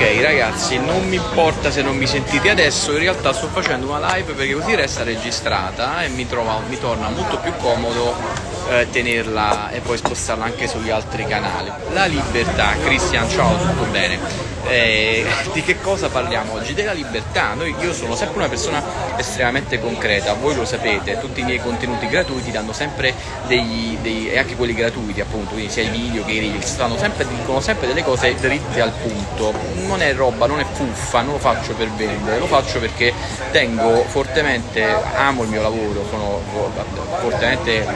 Ok ragazzi, non mi importa se non mi sentite adesso, in realtà sto facendo una live perché così resta registrata e mi, trova, mi torna molto più comodo eh, tenerla e poi spostarla anche sugli altri canali. La libertà, Cristian, ciao, tutto bene? Eh, di che cosa parliamo oggi? Della libertà. Noi, io sono sempre una persona estremamente concreta, voi lo sapete, tutti i miei contenuti gratuiti danno sempre dei, dei e anche quelli gratuiti appunto, quindi sia i video che i reels, sempre, dicono sempre delle cose dritte al punto. Non è roba, non è fuffa, non lo faccio per vendere, lo faccio perché tengo fortemente, amo il mio lavoro, sono fortemente,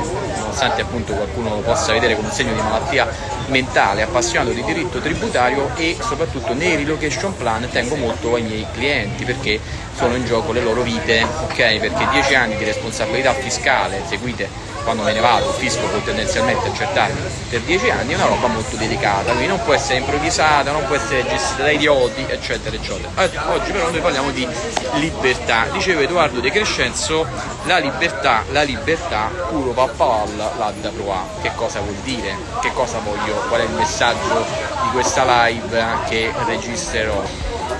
nonostante appunto qualcuno lo possa vedere come un segno di malattia mentale, appassionato di diritto tributario e soprattutto nei relocation plan tengo molto ai miei clienti perché sono in gioco le loro vite, ok? Perché 10 anni di responsabilità fiscale seguite quando me ne vado, il fisco può tendenzialmente accertarmi per 10 anni, è una roba molto delicata, quindi non può essere improvvisata, non può essere gestita da idioti, eccetera, eccetera. Oggi però noi parliamo di libertà. Diceva Edoardo De Crescenzo, la libertà, la libertà, puro pappaval, la da provare. Che cosa vuol dire? Che cosa voglio? Qual è il messaggio di questa live che registrerò?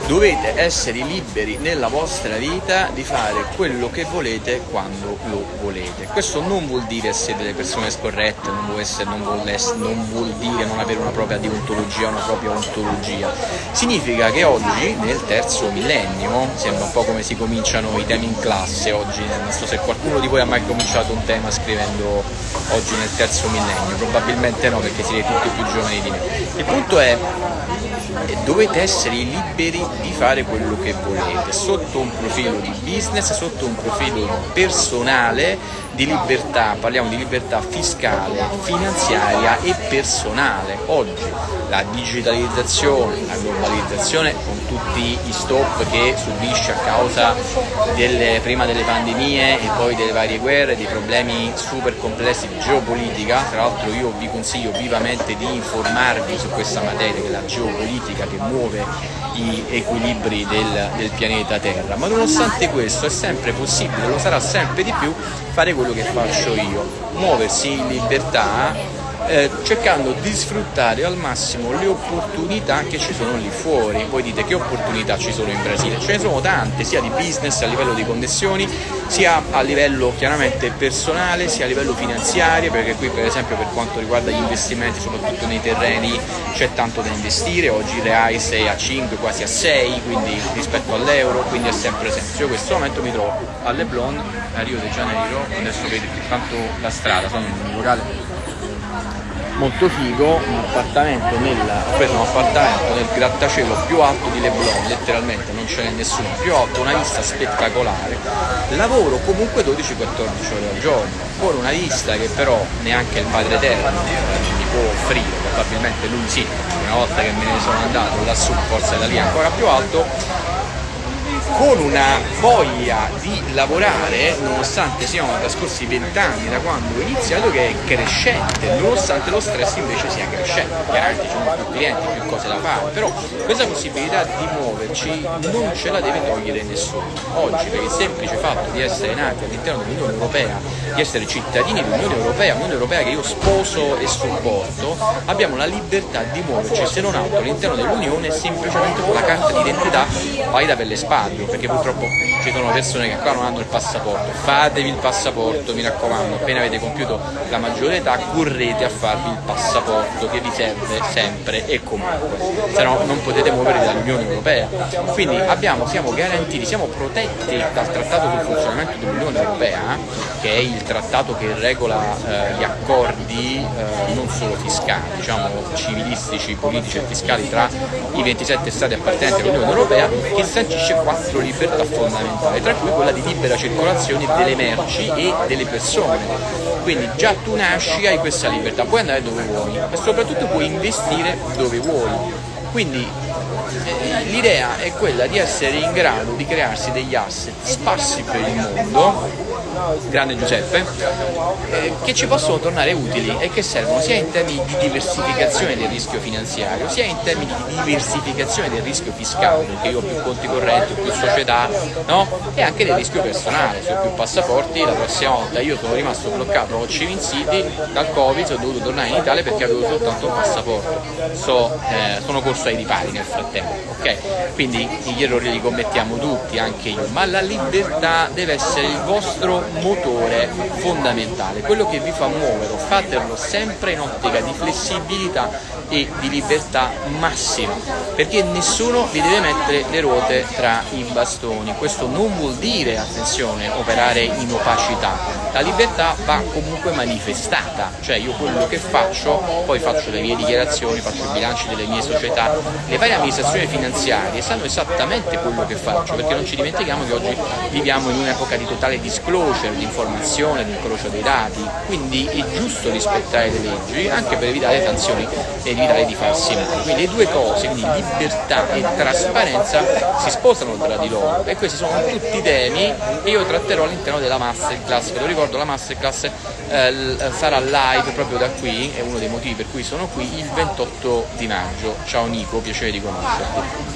dovete essere liberi nella vostra vita di fare quello che volete quando lo volete. Questo non vuol dire essere delle persone scorrette, non vuol, essere, non, vuol essere, non vuol dire non avere una propria deontologia, una propria ontologia. Significa che oggi, nel terzo millennio, sembra un po' come si cominciano i temi in classe oggi, non so se qualcuno di voi ha mai cominciato un tema scrivendo oggi nel terzo millennio, probabilmente no perché siete tutti più giovani di me. Il punto è dovete essere liberi di fare quello che volete sotto un profilo di business, sotto un profilo personale di libertà, parliamo di libertà fiscale, finanziaria e personale. Oggi la digitalizzazione, la globalizzazione con tutti i stop che subisce a causa delle, prima delle pandemie e poi delle varie guerre, dei problemi super complessi di geopolitica, tra l'altro io vi consiglio vivamente di informarvi su questa materia che è la geopolitica che muove gli equilibri del, del pianeta Terra, ma nonostante questo è sempre possibile, lo sarà sempre di più, fare quello che faccio io, muoversi in libertà eh, cercando di sfruttare al massimo le opportunità che ci sono lì fuori. Voi dite che opportunità ci sono in Brasile? Ce ne sono tante, sia di business a livello di connessioni, sia a livello chiaramente personale, sia a livello finanziario, perché qui per esempio per quanto riguarda gli investimenti, soprattutto nei terreni, c'è tanto da investire, oggi le AIS è a 5, quasi a 6, quindi rispetto all'euro, quindi ha sempre senso. Io in questo momento mi trovo a Leblon, a Rio de Janeiro, adesso vedete tanto la strada, sono in un locale molto figo, un appartamento nel, preso un appartamento nel grattacielo più alto di Leblon, letteralmente non ce n'è nessuno più alto, una vista spettacolare, lavoro comunque 12-14 ore al giorno, con una vista che però neanche il padre eterno mi può offrire, probabilmente lui sì, una volta che me ne sono andato lassù, forse da lì ancora più alto, con una voglia di lavorare, nonostante siano trascorsi vent'anni da quando ho iniziato, che è crescente, nonostante lo stress invece sia crescente. Chiaramente ci sono più clienti, più cose da fare, però questa possibilità di muoverci non ce la deve togliere nessuno. Oggi, per il semplice fatto di essere nati all'interno dell'Unione Europea, di essere cittadini dell'Unione Europea, Unione Europea che io sposo e supporto, abbiamo la libertà di muoverci se non altro all'interno dell'Unione semplicemente con la carta d'identità valida per le spalle perché purtroppo ci sono persone che qua non hanno il passaporto. Fatevi il passaporto, mi raccomando, appena avete compiuto la maggiore età correte a farvi il passaporto che vi serve sempre e comunque, se no non potete muovervi dall'Unione Europea. Quindi abbiamo, siamo garantiti, siamo protetti dal Trattato sul funzionamento dell'Unione Europea, che è il trattato che regola eh, gli accordi eh, non solo fiscali, diciamo civilistici, politici e fiscali tra i 27 stati appartenenti all'Unione Europea, che sancisce quattro quattro libertà fondamentali, tra cui quella di libera circolazione delle merci e delle persone. Quindi già tu nasci, hai questa libertà, puoi andare dove vuoi e soprattutto puoi investire dove vuoi. Quindi eh, l'idea è quella di essere in grado di crearsi degli asset sparsi per il mondo grande Giuseppe, eh, che ci possono tornare utili e che servono sia in termini di diversificazione del rischio finanziario, sia in termini di diversificazione del rischio fiscale, perché io ho più conti correnti, ho più società, no? e anche del rischio personale, se ho più passaporti, la prossima volta io sono rimasto bloccato a Civil City dal Covid, ho dovuto tornare in Italia perché avevo soltanto un passaporto, so, eh, sono corso ai ripari nel frattempo, ok? Quindi gli errori li commettiamo tutti, anche io, ma la libertà deve essere il vostro motore fondamentale, quello che vi fa muovere, fatelo sempre in ottica di flessibilità e di libertà massima, perché nessuno vi deve mettere le ruote tra i bastoni. Questo non vuol dire, attenzione, operare in opacità. La libertà va comunque manifestata, cioè io quello che faccio, poi faccio le mie dichiarazioni, faccio i bilanci delle mie società, le varie amministrazioni finanziarie sanno esattamente quello che faccio, perché non ci dimentichiamo che oggi viviamo in un'epoca di totale disclosure, informazione, di incrocio dei dati, quindi è giusto rispettare le leggi anche per evitare sanzioni e evitare di farsi male. Quindi le due cose, quindi libertà e trasparenza, si sposano tra di loro e questi sono tutti temi che io tratterò all'interno della masterclass. Ve lo ricordo, la masterclass eh, sarà live proprio da qui, è uno dei motivi per cui sono qui, il 28 di maggio. Ciao Nico, piacere di conoscerti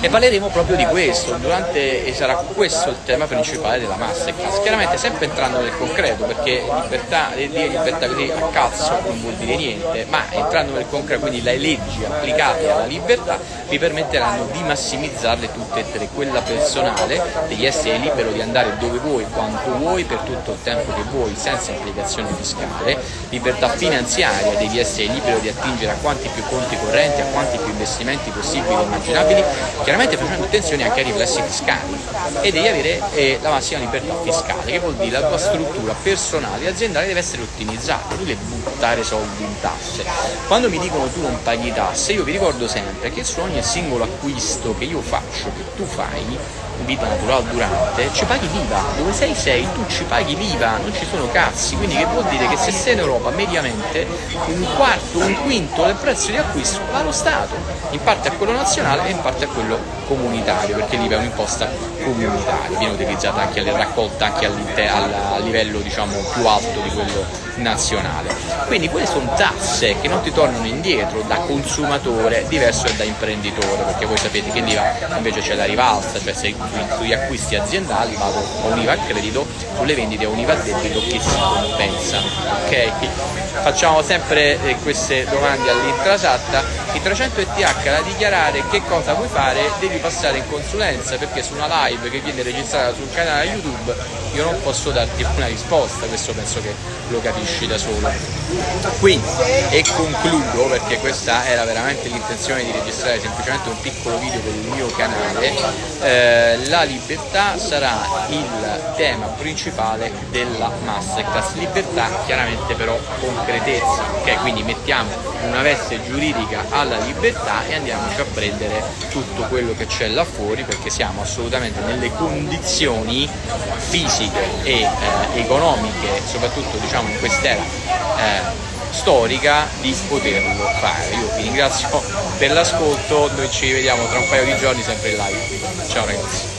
e parleremo proprio di questo durante, e sarà questo il tema principale della masterclass. Chiaramente sempre entrando nel concreto perché libertà, dire libertà così a cazzo non vuol dire niente ma entrando nel concreto quindi le leggi applicate alla libertà vi permetteranno di massimizzarle tutte e tre. Quella personale di essere libero di andare dove vuoi quanto vuoi per tutto il tempo che vuoi senza implicazione fiscale libertà finanziaria devi essere libero di attingere a quanti più conti correnti a quanti più investimenti possibili e immaginabili chiaramente facendo attenzione anche ai riflessi fiscali e devi avere eh, la massima libertà fiscale, che vuol dire la tua struttura personale e aziendale deve essere ottimizzata, tu devi buttare soldi in tasse. Quando mi dicono tu non paghi tasse, io vi ricordo sempre che su ogni singolo acquisto che io faccio, che tu fai, vita naturale durante, ci paghi l'IVA, dove sei sei, tu ci paghi l'IVA, non ci sono cazzi, quindi che vuol dire? Che se sei in Europa mediamente un quarto, un quinto del prezzo di acquisto va allo Stato, in parte a quello nazionale e in parte a quello comunitario, perché l'IVA è un'imposta comunitaria, viene utilizzata anche alle raccolta anche a livello diciamo, più alto di quello nazionale. Quindi quelle sono tasse che non ti tornano indietro da consumatore diverso da imprenditore, perché voi sapete che l'IVA invece c'è la rivalsa, cioè se sugli acquisti aziendali vado a un IVA a credito, sulle vendite a un IVA a debito che si compensa. Ok? Facciamo sempre eh, queste domande all'intrasatta. Il 300 ETH da dichiarare che cosa vuoi fare devi passare in consulenza perché su una live che viene registrata sul canale YouTube io non posso darti una risposta, questo penso che lo capisci da solo. Quindi, e concludo perché questa era veramente l'intenzione di registrare semplicemente un piccolo video per il mio canale, eh, la libertà sarà il tema principale della masterclass. Libertà chiaramente però concretezza, ok? Quindi mettiamo una veste giuridica alla libertà e andiamoci a prendere tutto quello che c'è là fuori perché siamo assolutamente nelle condizioni fisiche e eh, economiche, soprattutto diciamo in quest'era eh, storica di poterlo fare. Io vi ringrazio per l'ascolto, noi ci vediamo tra un paio di giorni sempre in live. Ciao ragazzi.